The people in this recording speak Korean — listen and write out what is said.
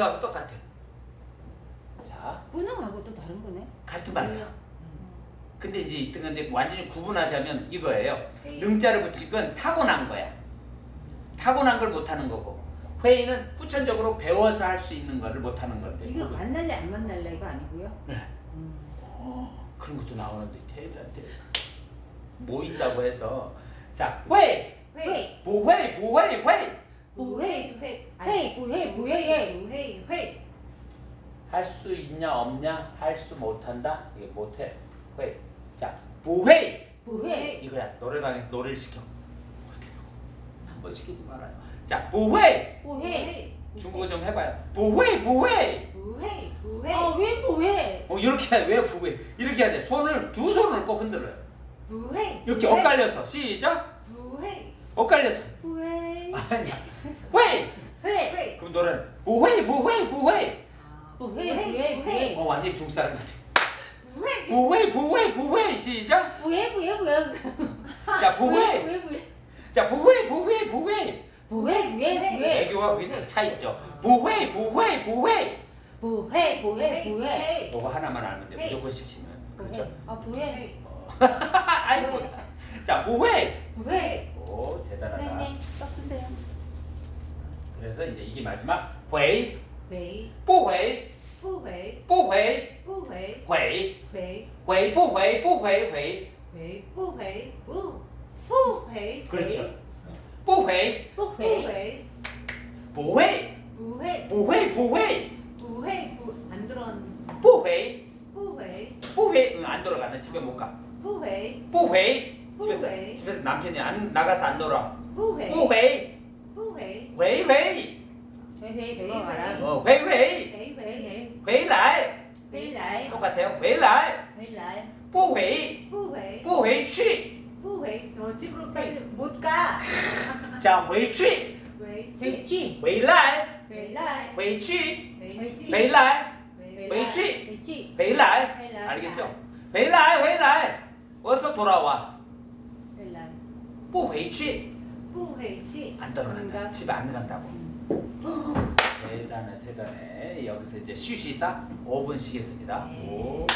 하고 똑같아. 자, 뿌능하고 또 다른 거네. 같은 말이야. 근데 이제 이등은 이제 완전히 구분하자면 이거예요. 능자를 붙일 건 타고난 거야. 타고난 걸 못하는 거고 회의는 후천적으로 배워서 할 수 있는 거를 못하는 건데. 이거 만날래 안 만날래 이거 아니고요. 네. 음. 어, 그런 것도 나오는데 대단해. 모인다고 해서 자, 회, 회, 부회, 부회, 회. 부회, 회, 회, 부회, 부회, 부회, 회. 할 수 있냐 없냐 할 수 못한다 이게 못해 회. 자, 부회 부회, 이거야 노래방에서 노래를 시켜. 한번 시키지 말아요. 자, 부회 부회. 중국어 좀 해봐요. 부회, 부회. 부회, 부회, 아왜 부회? 어 이렇게 해. 왜 부회? 이렇게 해야 돼. 손을 두 손을 꼭 흔들어요. 부회. 이렇게 부회, 엇갈려서 시작. 부회, 엇갈려서 부회, 아니야. 회. 회, 회. 그럼 노래는 부회, 부회, 부회. 부회, 부회, 부회, 어 완전 히 중국 사람 같아. 부회. 부회, 부회, 부회 시작. 부회, 부회, 부회. 자, 부회. 부회, 부회, 자, 부회, 부회, 부회. 부회, 부회, 부회. 애교가 거기 딱차 있죠. 부회, 부회, 부회. 부회, 부회, 부회. 이거 하나만 알면 돼. 회. 무조건 시키면. 그렇죠. 아 부회, 어. 아이고. 자, 부회. 부회. 오, 대단하다. 선생님 섞으세요. 그래서 이제 이게 마지막 회, 회, 不回,不回，不回,不回，回,回，回不回不回回回，不回，不，不回， 그렇죠. 不回不不回，回，不会不会，不会不会不会，不，안 들어, 不回不回，不回응, 안 돌아가. 나 집에 못 가. 不回，不回집에서 회. 집에서 남편이 안 나가서 안 놀아. 不回，不回不 phí phí phí phí phí phí phí lại phí lại 똑같아요 phí lại phí lại 부회 부회 부회 취 부회 너 집으로 빨리 못가 자 회취 회취 회라이 회라이 회취 회라이 회취 회라이 알겠죠? 회라이 회라이 어서 돌아와 회라이 부회취 후회지 안 떨어간다. 집에 안 간다고. 어. 대단해 대단해. 여기서 이제 쉬쉬사 5분씩 했습니다. 네.